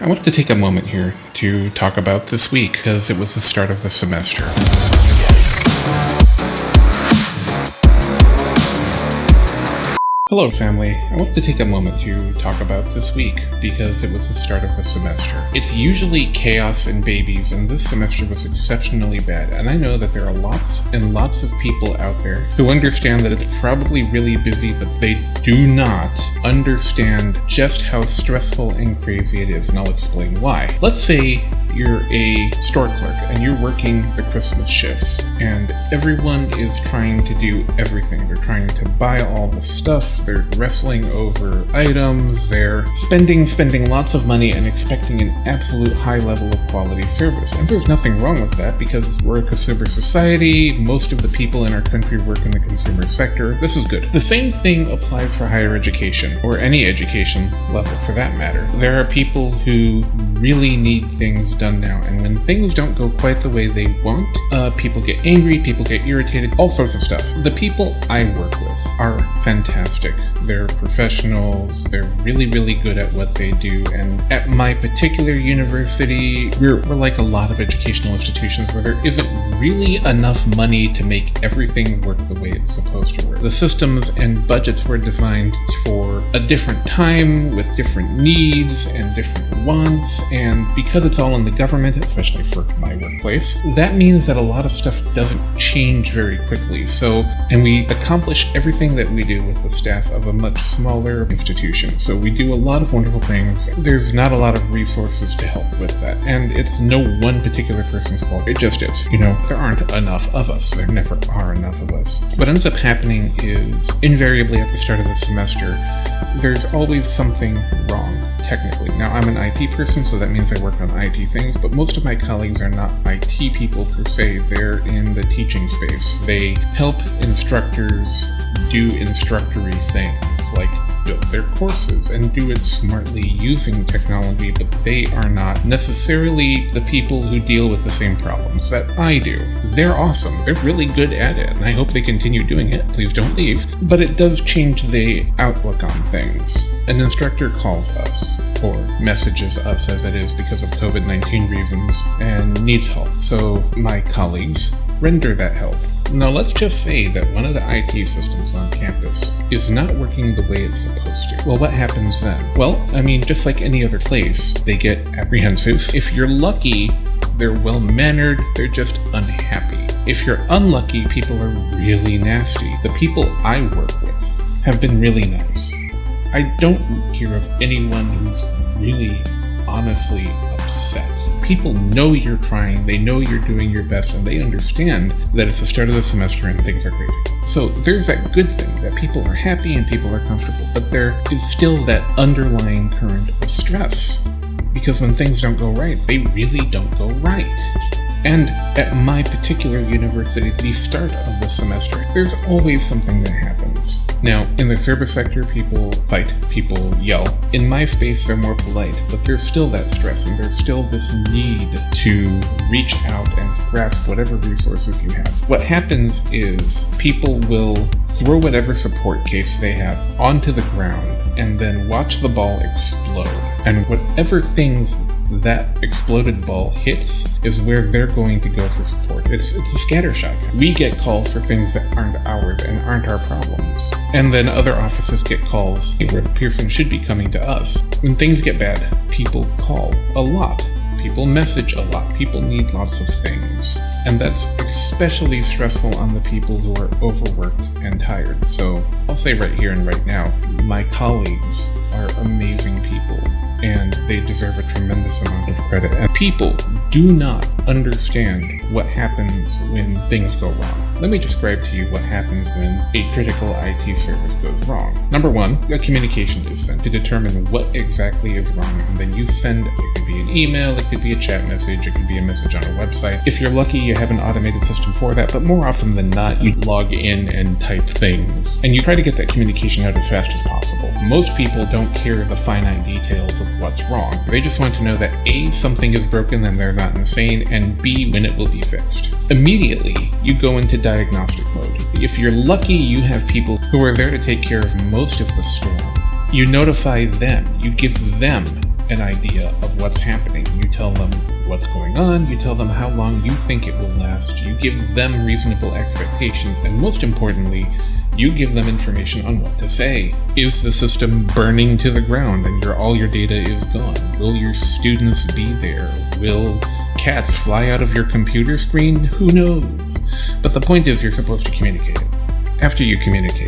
I wanted to take a moment here to talk about this week because it was the start of the semester. Hello, family. I want to take a moment to talk about this week because it was the start of the semester. It's usually chaos and babies, and this semester was exceptionally bad. And I know that there are lots and lots of people out there who understand that it's probably really busy, but they do not understand just how stressful and crazy it is, and I'll explain why. Let's say you're a store clerk and you're working the Christmas shifts, and everyone is trying to do everything. They're trying to buy all the stuff, they're wrestling over items, they're spending, spending lots of money and expecting an absolute high level of quality service. And there's nothing wrong with that because we're a consumer society, most of the people in our country work in the consumer sector. This is good. The same thing applies for higher education, or any education level for that matter. There are people who really need things done now, and when things don't go quite the way they want, uh, people get angry, people get irritated, all sorts of stuff. The people I work with are fantastic. They're professionals, they're really, really good at what they do, and at my particular university, we're, we're like a lot of educational institutions where there isn't really enough money to make everything work the way it's supposed to work. The systems and budgets were designed for a different time with different needs and different wants, and because it's all in the government, especially for my workplace, that means that a lot of stuff doesn't change very quickly. So, and we accomplish everything that we do with the staff of a much smaller institution. So we do a lot of wonderful things. There's not a lot of resources to help with that, and it's no one particular person's fault. It just is. You know, there aren't enough of us. There never are enough of us. What ends up happening is invariably at the start of the semester, there's always something wrong technically. Now, I'm an IT person, so that means I work on IT things, but most of my colleagues are not IT people per se. They're in the teaching space. They help instructors do instructory things like build their courses and do it smartly using technology, but they are not necessarily the people who deal with the same problems that I do. They're awesome. They're really good at it, and I hope they continue doing it. Please don't leave. But it does change the outlook on things. An instructor calls us, or messages us as it is because of COVID 19 reasons, and needs help. So my colleagues render that help. Now, let's just say that one of the IT systems on campus is not working the way it's supposed to. Well, what happens then? Well, I mean, just like any other place, they get apprehensive. If you're lucky, they're well mannered, they're just unhappy. If you're unlucky, people are really nasty. The people I work with have been really nice. I don't hear of anyone who's really honestly people know you're trying, they know you're doing your best, and they understand that it's the start of the semester and things are crazy. So there's that good thing that people are happy and people are comfortable, but there is still that underlying current of stress. Because when things don't go right, they really don't go right. And at my particular university, the start of the semester, there's always something that happens. Now, in the service sector, people fight, people yell. In my space, they're more polite, but there's still that stress and there's still this need to reach out and grasp whatever resources you have. What happens is people will throw whatever support case they have onto the ground and then watch the ball explode. And whatever things that exploded ball hits is where they're going to go for support. It's, it's a scatter shot. We get calls for things that aren't ours and aren't our problems. And then other offices get calls where the person should be coming to us. When things get bad, people call a lot. People message a lot. People need lots of things. And that's especially stressful on the people who are overworked and tired. So I'll say right here and right now, my colleagues are amazing people and they deserve a tremendous amount of credit. And people do not understand what happens when things go wrong. Let me describe to you what happens when a critical IT service goes wrong. Number one, a communication is sent to determine what exactly is wrong, and then you send could be an email, it could be a chat message, it could be a message on a website. If you're lucky, you have an automated system for that, but more often than not, you log in and type things, and you try to get that communication out as fast as possible. Most people don't care the finite details of what's wrong. They just want to know that A, something is broken and they're not insane, and B, when it will be fixed. Immediately, you go into diagnostic mode. If you're lucky, you have people who are there to take care of most of the storm. You notify them, you give them an idea of what's happening. You tell them what's going on, you tell them how long you think it will last, you give them reasonable expectations, and most importantly, you give them information on what to say. Is the system burning to the ground and your all your data is gone? Will your students be there? Will cats fly out of your computer screen? Who knows? But the point is you're supposed to communicate. After you communicate,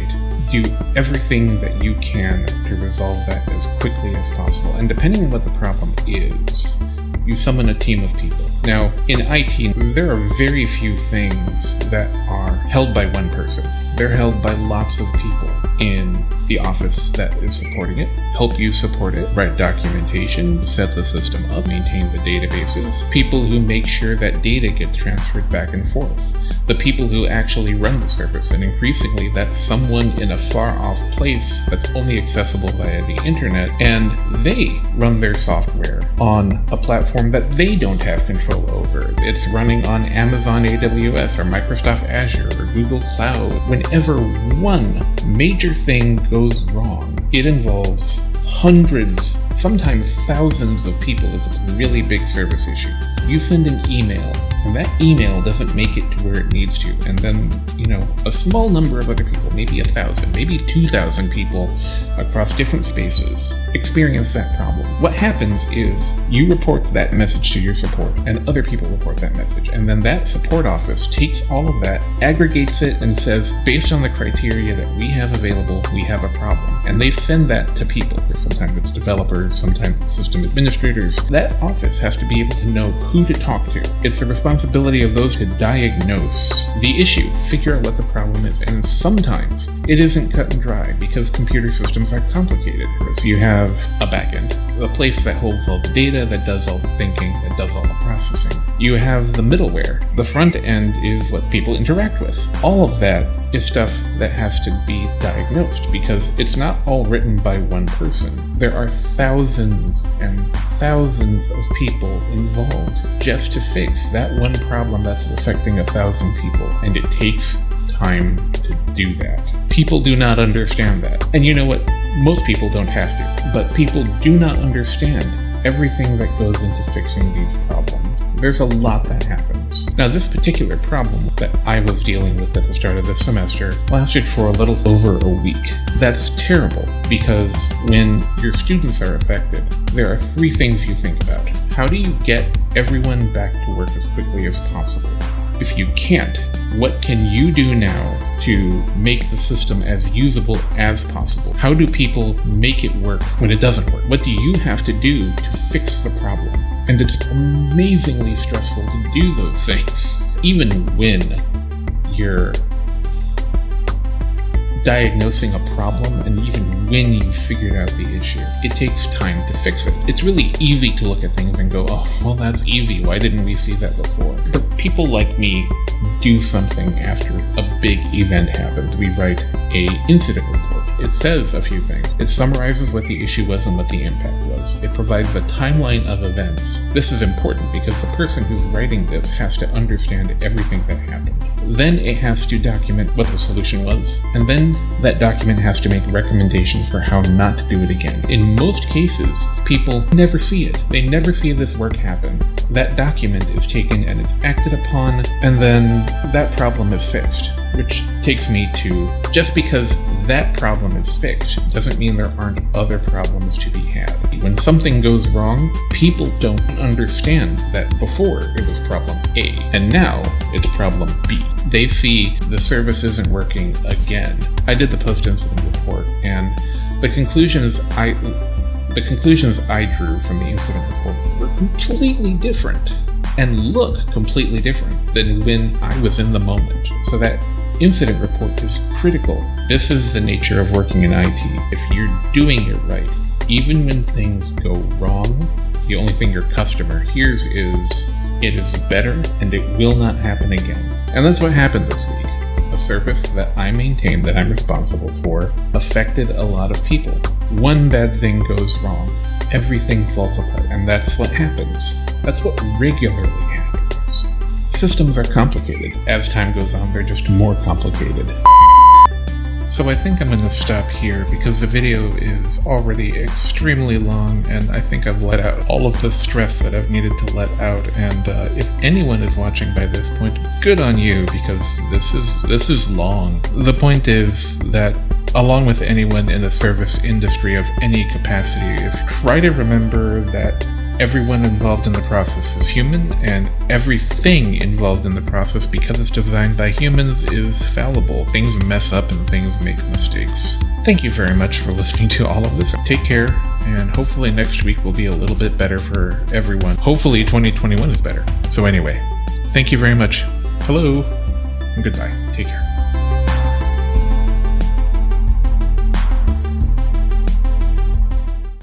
do everything that you can to resolve that as quickly as possible. And depending on what the problem is, you summon a team of people. Now, in IT, there are very few things that are held by one person. They're held by lots of people in the office that is supporting it, help you support it, write documentation, set the system up, maintain the databases, people who make sure that data gets transferred back and forth, the people who actually run the service, and increasingly that's someone in a far off place that's only accessible via the internet, and they run their software on a platform that they don't have control over. It's running on Amazon AWS or Microsoft Azure or Google Cloud. Whenever one major thing goes goes wrong, it involves hundreds, sometimes thousands of people if it's a really big service issue. You send an email and that email doesn't make it to where it needs to, and then, you know, a small number of other people, maybe a thousand, maybe 2,000 people across different spaces experience that problem. What happens is you report that message to your support, and other people report that message, and then that support office takes all of that, aggregates it, and says, based on the criteria that we have available, we have a problem. And they send that to people. Sometimes it's developers, sometimes it's system administrators. That office has to be able to know who to talk to. It's the responsibility responsibility of those to diagnose the issue, figure out what the problem is, and sometimes it isn't cut and dry because computer systems are complicated. So you have a backend, a place that holds all the data, that does all the thinking, that does all the processing. You have the middleware. The front end is what people interact with. All of that is stuff that has to be diagnosed because it's not all written by one person. There are thousands and thousands of people involved just to fix that one problem that's affecting a thousand people, and it takes time to do that. People do not understand that. And you know what? Most people don't have to, but people do not understand everything that goes into fixing these problems. There's a lot that happens. Now, this particular problem that I was dealing with at the start of the semester lasted for a little over a week. That's terrible because when your students are affected, there are three things you think about. How do you get everyone back to work as quickly as possible? If you can't, what can you do now to make the system as usable as possible? How do people make it work when it doesn't work? What do you have to do to fix the problem? And it's amazingly stressful to do those things, even when you're diagnosing a problem and even when you figured out the issue. It takes time to fix it. It's really easy to look at things and go, oh, well, that's easy. Why didn't we see that before? But people like me do something after a big event happens. We write a incident report it says a few things. It summarizes what the issue was and what the impact was. It provides a timeline of events. This is important because the person who's writing this has to understand everything that happened. Then it has to document what the solution was, and then that document has to make recommendations for how not to do it again. In most cases, people never see it. They never see this work happen. That document is taken and it's acted upon, and then that problem is fixed. Which takes me to just because that problem is fixed doesn't mean there aren't other problems to be had. When something goes wrong, people don't understand that before it was problem A and now it's problem B. They see the service isn't working again. I did the post incident report and the conclusions I the conclusions I drew from the incident report were completely different and look completely different than when I was in the moment. So that incident report is critical. This is the nature of working in IT. If you're doing it right, even when things go wrong, the only thing your customer hears is, it is better and it will not happen again. And that's what happened this week. A service that I maintain that I'm responsible for affected a lot of people. One bad thing goes wrong, everything falls apart, and that's what happens. That's what regularly happens. Systems are complicated. As time goes on, they're just more complicated. So I think I'm going to stop here because the video is already extremely long and I think I've let out all of the stress that I've needed to let out and uh, if anyone is watching by this point, good on you because this is this is long. The point is that along with anyone in the service industry of any capacity, if try to remember that everyone involved in the process is human, and everything involved in the process, because it's designed by humans, is fallible. Things mess up and things make mistakes. Thank you very much for listening to all of this. Take care, and hopefully next week will be a little bit better for everyone. Hopefully 2021 is better. So anyway, thank you very much. Hello, and goodbye. Take care.